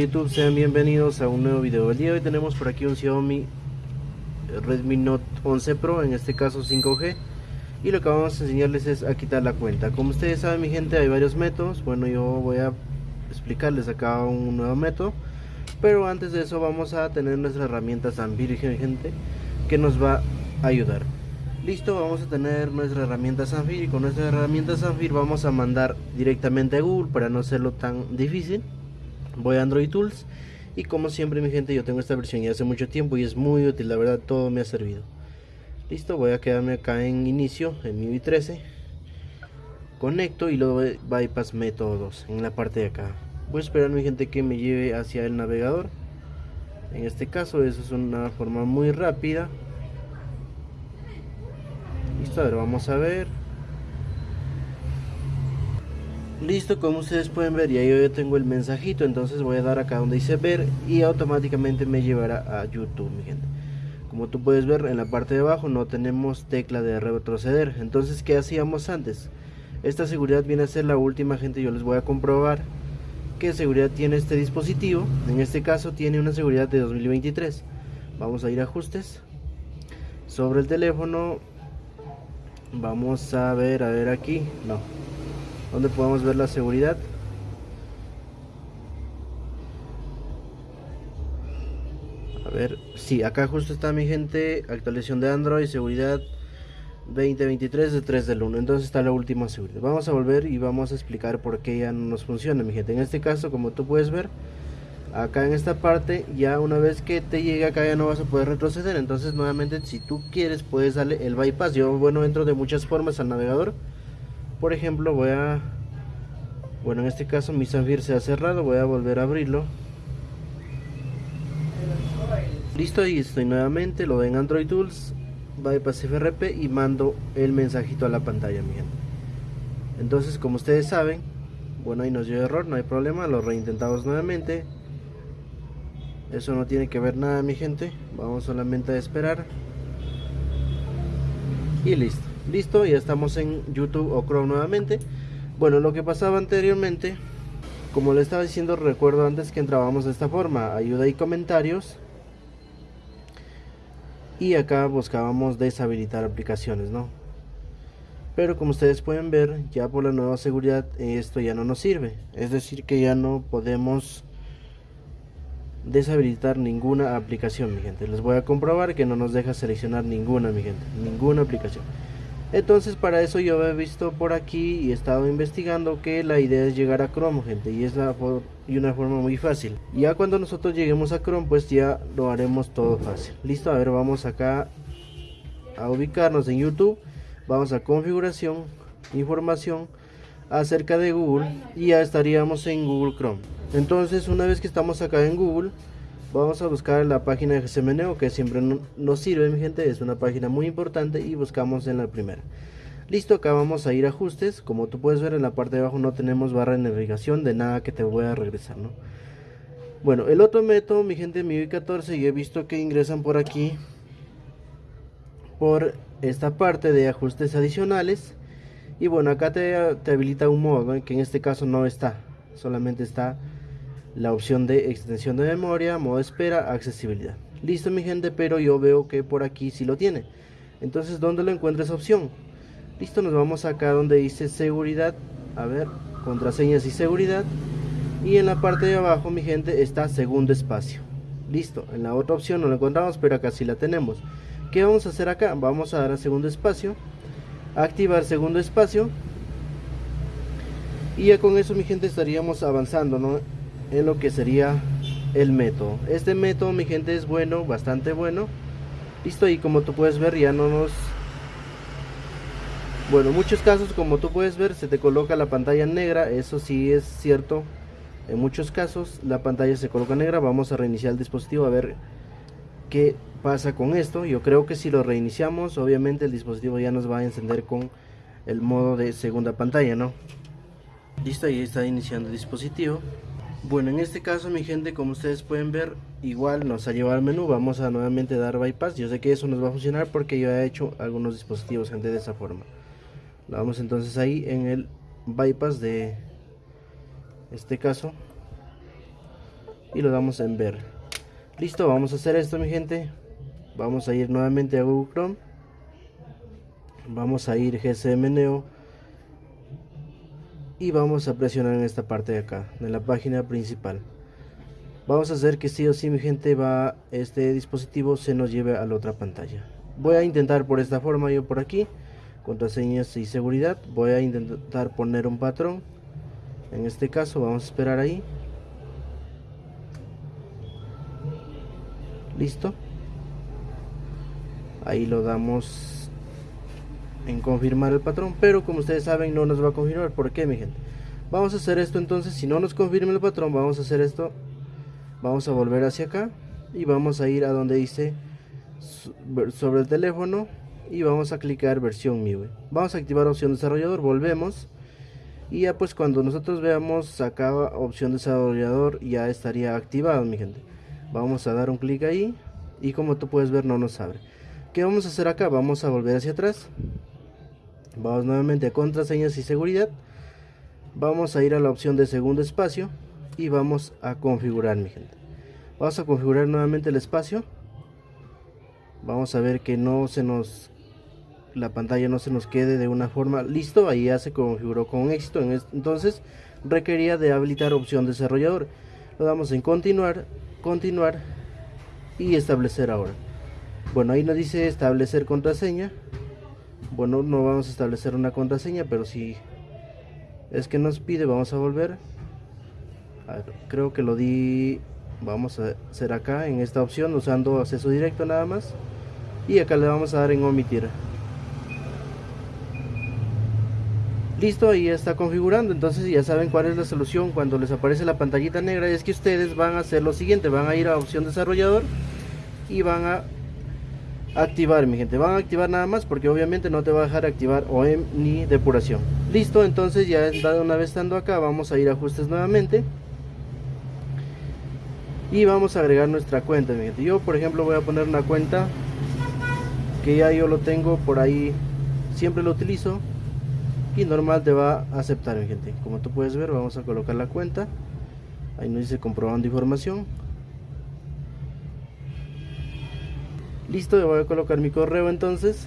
YouTube, sean bienvenidos a un nuevo video. El día de hoy tenemos por aquí un Xiaomi Redmi Note 11 Pro, en este caso 5G. Y lo que vamos a enseñarles es a quitar la cuenta. Como ustedes saben mi gente, hay varios métodos. Bueno, yo voy a explicarles acá un nuevo método. Pero antes de eso vamos a tener nuestra herramienta Zanfir, gente, que nos va a ayudar. Listo, vamos a tener nuestra herramienta Zanfir y con nuestra herramienta Zanfir vamos a mandar directamente a Google para no hacerlo tan difícil voy a Android Tools. Y como siempre mi gente yo tengo esta versión ya hace mucho tiempo y es muy útil la verdad todo me ha servido. Listo voy a quedarme acá en inicio en mi 13 conecto y luego bypass métodos en la parte de acá. Voy a esperar mi gente que me lleve hacia el navegador. En este caso eso es una forma muy rápida. Listo a ver vamos a ver Listo, como ustedes pueden ver, ya yo tengo el mensajito, entonces voy a dar acá donde dice ver y automáticamente me llevará a YouTube, mi gente. Como tú puedes ver, en la parte de abajo no tenemos tecla de retroceder. Entonces, ¿qué hacíamos antes? Esta seguridad viene a ser la última, gente. Yo les voy a comprobar qué seguridad tiene este dispositivo. En este caso tiene una seguridad de 2023. Vamos a ir a ajustes. Sobre el teléfono, vamos a ver, a ver aquí. No, donde podemos ver la seguridad. A ver si acá justo está mi gente actualización de android seguridad 2023 de 3 del 1 entonces está la última seguridad. Vamos a volver y vamos a explicar por qué ya no nos funciona mi gente. En este caso como tú puedes ver acá en esta parte ya una vez que te llegue acá ya no vas a poder retroceder. Entonces nuevamente si tú quieres puedes darle el bypass. Yo bueno entro de muchas formas al navegador por ejemplo voy a bueno en este caso mi Zanfir se ha cerrado voy a volver a abrirlo. Listo y estoy nuevamente lo ven Android Tools bypass FRP y mando el mensajito a la pantalla mi entonces como ustedes saben bueno ahí nos dio error no hay problema lo reintentamos nuevamente. Eso no tiene que ver nada mi gente vamos solamente a esperar. Y listo listo ya estamos en youtube o chrome nuevamente. Bueno lo que pasaba anteriormente como le estaba diciendo recuerdo antes que entrábamos de esta forma ayuda y comentarios. Y acá buscábamos deshabilitar aplicaciones no pero como ustedes pueden ver ya por la nueva seguridad esto ya no nos sirve. Es decir que ya no podemos deshabilitar ninguna aplicación mi gente. Les voy a comprobar que no nos deja seleccionar ninguna mi gente. Ninguna aplicación entonces para eso yo he visto por aquí y he estado investigando que la idea es llegar a Chrome gente y es la una forma muy fácil. Ya cuando nosotros lleguemos a Chrome pues ya lo haremos todo fácil. Listo a ver vamos acá a ubicarnos en YouTube. Vamos a configuración información acerca de Google y ya estaríamos en Google Chrome. Entonces una vez que estamos acá en Google vamos a buscar la página de GCMNeo que siempre nos sirve mi gente. Es una página muy importante y buscamos en la primera. Listo acá vamos a ir a ajustes. Como tú puedes ver en la parte de abajo no tenemos barra de navegación de nada que te voy a regresar no bueno el otro método mi gente mi 14 y he visto que ingresan por aquí por esta parte de ajustes adicionales. Y bueno acá te, te habilita un modo que en este caso no está solamente está la opción de extensión de memoria, modo espera, accesibilidad. Listo mi gente, pero yo veo que por aquí sí lo tiene. Entonces, ¿dónde lo encuentra esa opción? Listo, nos vamos acá donde dice seguridad. A ver, contraseñas y seguridad. Y en la parte de abajo, mi gente, está segundo espacio. Listo, en la otra opción no la encontramos, pero acá sí la tenemos. ¿Qué vamos a hacer acá? Vamos a dar a segundo espacio. Activar segundo espacio. Y ya con eso, mi gente, estaríamos avanzando, ¿no? En lo que sería el método. Este método mi gente es bueno bastante bueno. Listo y como tú puedes ver ya no nos bueno en muchos casos como tú puedes ver se te coloca la pantalla negra. Eso sí es cierto. En muchos casos la pantalla se coloca negra. Vamos a reiniciar el dispositivo a ver qué pasa con esto. Yo creo que si lo reiniciamos obviamente el dispositivo ya nos va a encender con el modo de segunda pantalla no listo ahí está iniciando el dispositivo bueno, en este caso mi gente, como ustedes pueden ver, igual nos ha llevado al menú, vamos a nuevamente dar bypass, yo sé que eso nos va a funcionar porque yo he hecho algunos dispositivos gente de esa forma. Vamos entonces ahí en el bypass de este caso. y lo damos en ver. Listo vamos a hacer esto mi gente. Vamos a ir nuevamente a Google Chrome. Vamos a ir GSM Neo y vamos a presionar en esta parte de acá de la página principal. Vamos a hacer que sí o sí mi gente va este dispositivo se nos lleve a la otra pantalla. Voy a intentar por esta forma yo por aquí contraseñas y seguridad. Voy a intentar poner un patrón. En este caso vamos a esperar ahí. Listo. Ahí lo damos en confirmar el patrón pero como ustedes saben no nos va a confirmar. ¿por qué mi gente? vamos a hacer esto entonces si no nos confirma el patrón vamos a hacer esto. Vamos a volver hacia acá y vamos a ir a donde dice sobre el teléfono y vamos a clicar versión MIUI. Vamos a activar opción desarrollador volvemos y ya pues cuando nosotros veamos acá opción desarrollador ya estaría activado mi gente. Vamos a dar un clic ahí y como tú puedes ver no nos abre. ¿qué vamos a hacer acá? vamos a volver hacia atrás vamos nuevamente a contraseñas y seguridad. Vamos a ir a la opción de segundo espacio y vamos a configurar mi gente. Vamos a configurar nuevamente el espacio. Vamos a ver que no se nos la pantalla no se nos quede de una forma listo ahí ya se configuró con éxito. Entonces requería de habilitar opción desarrollador. Lo damos en continuar continuar y establecer ahora. Bueno ahí nos dice establecer contraseña bueno no vamos a establecer una contraseña pero si es que nos pide vamos a volver. Creo que lo di vamos a hacer acá en esta opción usando acceso directo nada más. Y acá le vamos a dar en omitir. Listo ahí está configurando. Entonces ya saben cuál es la solución cuando les aparece la pantallita negra. Es que ustedes van a hacer lo siguiente van a ir a opción desarrollador y van a activar mi gente. Van a activar nada más porque obviamente no te va a dejar activar OEM ni depuración. Listo entonces ya una vez estando acá vamos a ir a ajustes nuevamente. Y vamos a agregar nuestra cuenta mi gente. Yo por ejemplo voy a poner una cuenta que ya yo lo tengo por ahí. Siempre lo utilizo y normal te va a aceptar mi gente. Como tú puedes ver vamos a colocar la cuenta. Ahí nos dice comprobando información listo voy a colocar mi correo entonces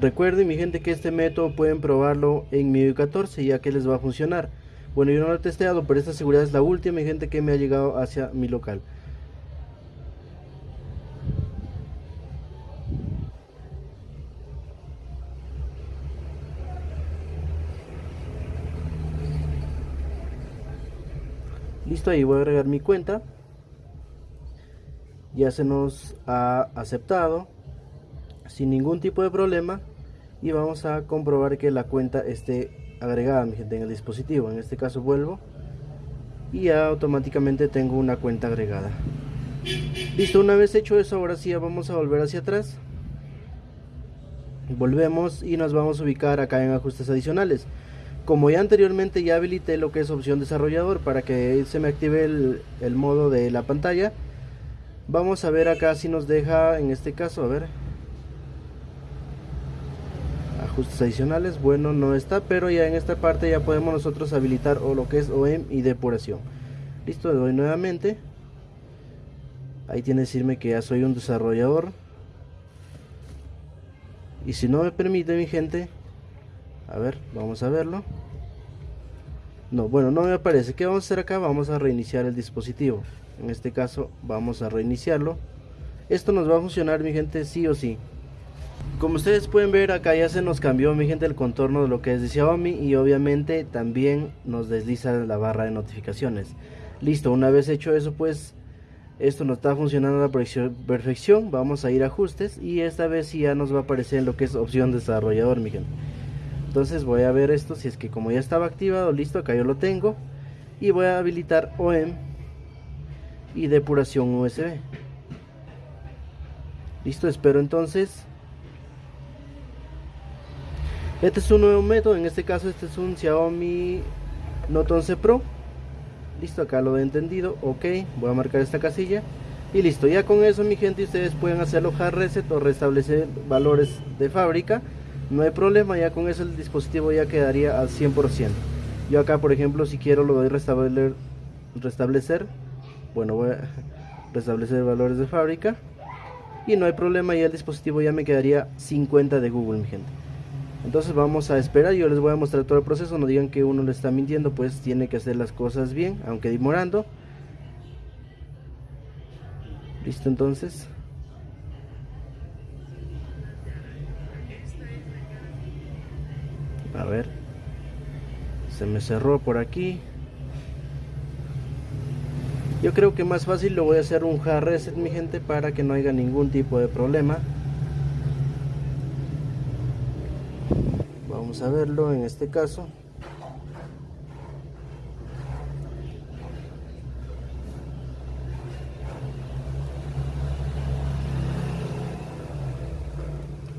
Recuerden mi gente que este método pueden probarlo en MIUI 14 ya que les va a funcionar. Bueno, yo no lo he testeado, pero esta seguridad es la última gente que me ha llegado hacia mi local. Listo, ahí voy a agregar mi cuenta. Ya se nos ha aceptado sin ningún tipo de problema y vamos a comprobar que la cuenta esté agregada mi gente en el dispositivo. En este caso vuelvo y ya automáticamente tengo una cuenta agregada. Listo una vez hecho eso ahora sí vamos a volver hacia atrás. Volvemos y nos vamos a ubicar acá en ajustes adicionales como ya anteriormente ya habilité lo que es opción desarrollador para que se me active el, modo de la pantalla vamos a ver acá si nos deja en este caso a ver ajustes adicionales bueno no está pero ya en esta parte ya podemos nosotros habilitar o lo que es OEM y depuración. Listo le doy nuevamente. Ahí tiene que decirme que ya soy un desarrollador. Y si no me permite mi gente a ver vamos a verlo no bueno no me aparece ¿qué vamos a hacer acá? vamos a reiniciar el dispositivo en este caso vamos a reiniciarlo esto nos va a funcionar mi gente sí o sí como ustedes pueden ver acá ya se nos cambió mi gente el contorno de lo que es de Xiaomi y obviamente también nos desliza la barra de notificaciones. Listo, una vez hecho eso pues esto no está funcionando a la perfección, vamos a ir a ajustes y esta vez ya nos va a aparecer lo que es opción desarrollador mi gente. Entonces voy a ver esto si es que como ya estaba activado, listo, acá yo lo tengo y voy a habilitar OEM y depuración USB. Listo, espero entonces este es un nuevo método, en este caso este es un Xiaomi Note 11 Pro. Listo, acá lo he entendido. Ok, voy a marcar esta casilla. y listo ya con eso mi gente ustedes pueden hacerlo hard reset o restablecer valores de fábrica no hay problema ya con eso el dispositivo ya quedaría al 100% yo acá por ejemplo si quiero lo doy restablecer restablecer bueno voy a restablecer valores de fábrica y no hay problema ya el dispositivo ya me quedaría 50 de Google mi gente. Entonces vamos a esperar yo les voy a mostrar todo el proceso no digan que uno le está mintiendo pues tiene que hacer las cosas bien aunque demorando. Listo entonces a ver. Se me cerró por aquí. Yo creo que más fácil lo voy a hacer un hard reset mi gente para que no haya ningún tipo de problema. Vamos a verlo en este caso.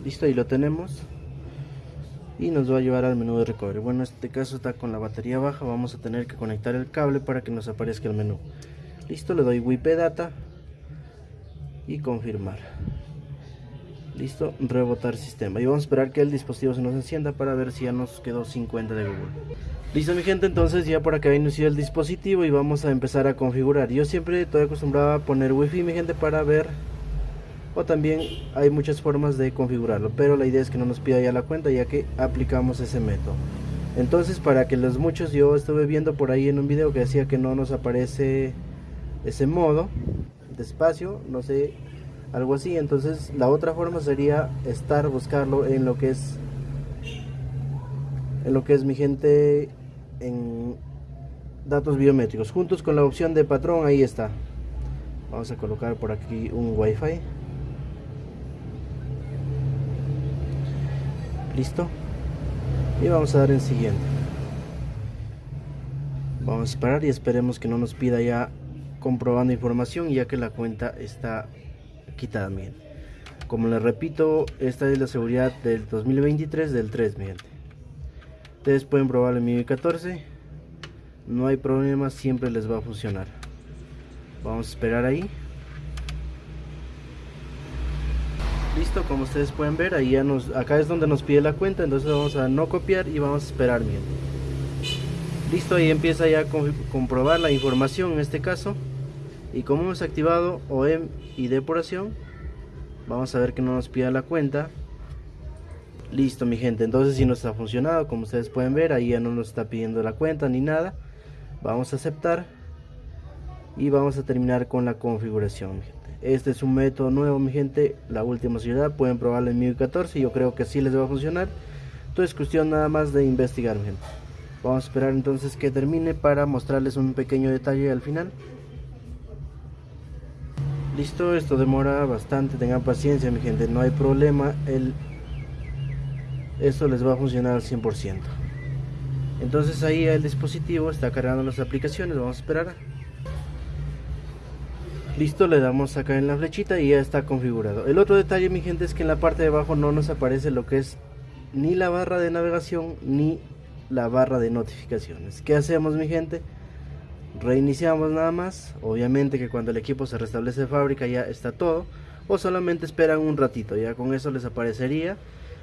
Listo ahí lo tenemos y nos va a llevar al menú de recovery. Bueno en este caso está con la batería baja vamos a tener que conectar el cable para que nos aparezca el menú. Listo le doy WIP data y confirmar. Listo rebotar sistema. Y vamos a esperar que el dispositivo se nos encienda para ver si ya nos quedó 50 de Google. Listo mi gente entonces ya por acá inició el dispositivo y vamos a empezar a configurar. Yo siempre estoy acostumbrado a poner wifi mi gente para ver o también hay muchas formas de configurarlo pero la idea es que no nos pida ya la cuenta ya que aplicamos ese método. Entonces para que los muchos yo estuve viendo por ahí en un video que decía que no nos aparece ese modo de espacio no sé algo así. Entonces la otra forma sería estar buscarlo en lo que es en lo que es mi gente en datos biométricos. Juntos con la opción de patrón ahí está. Vamos a colocar por aquí un wifi listo y vamos a dar en siguiente. Vamos a esperar y esperemos que no nos pida ya comprobando información ya que la cuenta está quitada bien como les repito esta es la seguridad del 2023 del 3 mi ustedes pueden probar el MIUI 14 no hay problema siempre les va a funcionar. Vamos a esperar ahí listo como ustedes pueden ver ahí ya nos acá es donde nos pide la cuenta entonces vamos a no copiar y vamos a esperar bien listo ahí empieza ya a comprobar la información en este caso. Y como hemos activado OEM y depuración vamos a ver que no nos pida la cuenta. Listo mi gente entonces si nos ha funcionado como ustedes pueden ver ahí ya no nos está pidiendo la cuenta ni nada. Vamos a aceptar y vamos a terminar con la configuración este es un método nuevo mi gente la última ciudad. Pueden probarlo en MIUI 14 yo creo que sí les va a funcionar. Entonces es cuestión nada más de investigar mi gente. Vamos a esperar entonces que termine para mostrarles un pequeño detalle al final. Listo esto demora bastante tengan paciencia mi gente no hay problema el esto les va a funcionar al 100% entonces ahí el dispositivo está cargando las aplicaciones vamos a esperar listo le damos acá en la flechita y ya está configurado. El otro detalle mi gente es que en la parte de abajo no nos aparece lo que es ni la barra de navegación ni la barra de notificaciones. ¿qué hacemos mi gente? reiniciamos nada más. Obviamente que cuando el equipo se restablece de fábrica ya está todo o solamente esperan un ratito ya con eso les aparecería.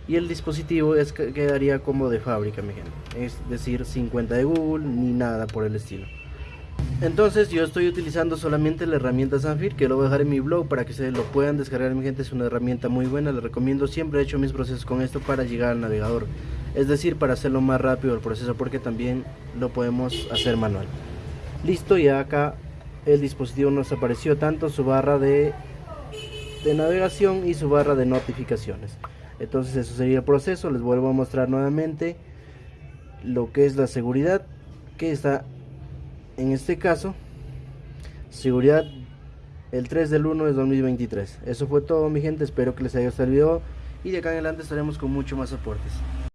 Y el dispositivo es, quedaría como de fábrica mi gente. Es decir 50 de Google ni nada por el estilo entonces yo estoy utilizando solamente la herramienta Zanfir que lo voy a dejar en mi blog para que se lo puedan descargar mi gente. Es una herramienta muy buena les recomiendo. Siempre he hecho mis procesos con esto para llegar al navegador. Es decir para hacerlo más rápido el proceso porque también lo podemos hacer manual. Listo ya acá el dispositivo nos apareció tanto su barra de, de navegación y su barra de notificaciones. Entonces eso sería el proceso. Les vuelvo a mostrar nuevamente lo que es la seguridad que está en este caso, seguridad el 3 del 1 de 2023. Eso fue todo mi gente, espero que les haya gustado el video y de acá en adelante estaremos con mucho más aportes.